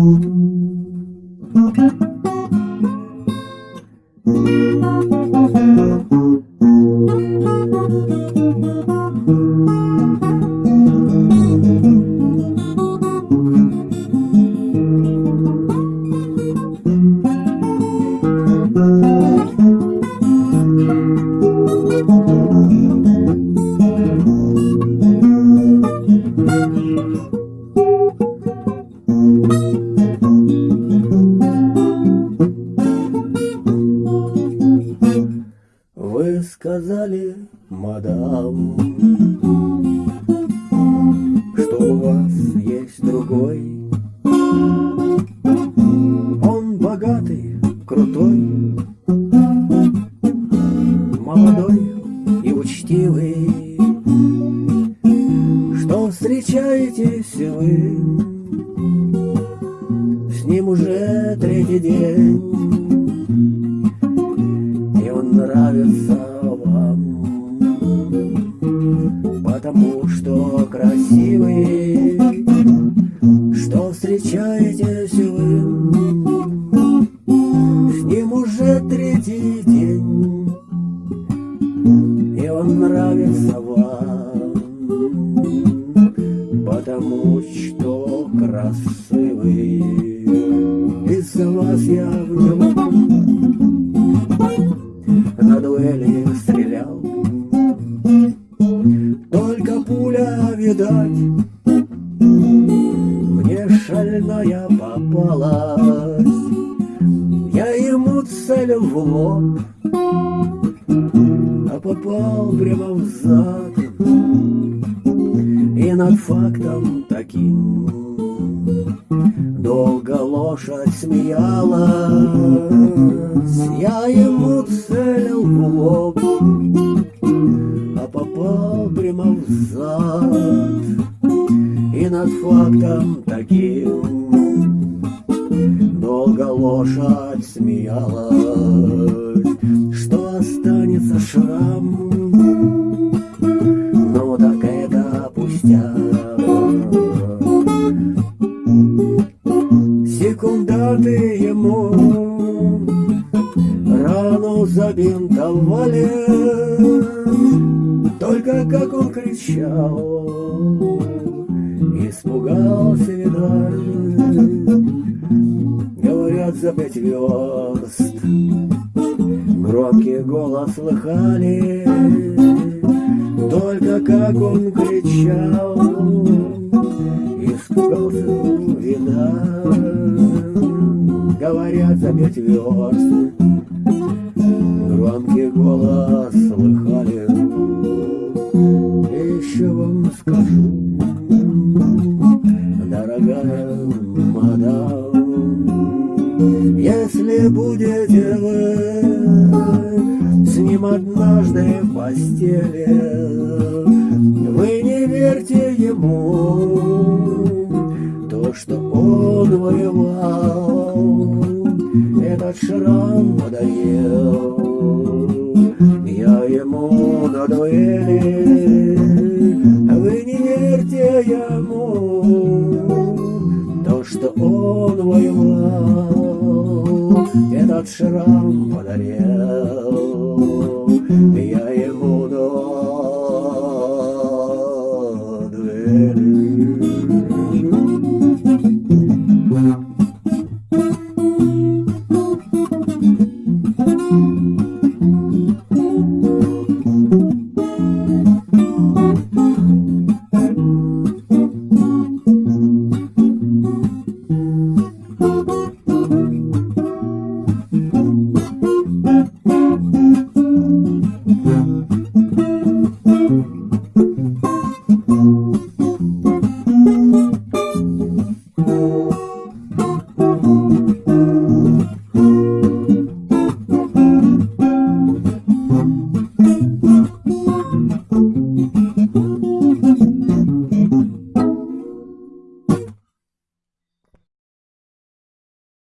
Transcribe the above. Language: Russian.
Thank you. Сказали, мадам, что у вас есть другой. Он богатый, крутой, молодой и учтивый. Что встречаетесь вы с ним уже третий день? Нравится потому что красивый, что встречаетесь вы с ним уже третий день, и он нравится вам, потому что красивый. Из-за вас я в него видать, мне шальная попалась. Я ему целил в лоб, а попал прямо в зад. И над фактом таким Долго лошадь смеялась, я ему целил в лоб, прямо зад. И над фактом таким долго лошадь смеялась, что останется шрам. Ну так это пустяк. Секунданты ему рану забинтовали, Только как он кричал, испугался, видать. Говорят, за пять верст громкий голос слыхали, Только как он кричал, испугался, видать. Говорят, за пять верст Громкий голос слыхали Если будете вы С ним однажды в постели. Вы не верьте ему То, что он воевал Этот шрам подарил что он воевал Этот шрам подарил Я ему